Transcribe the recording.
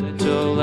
little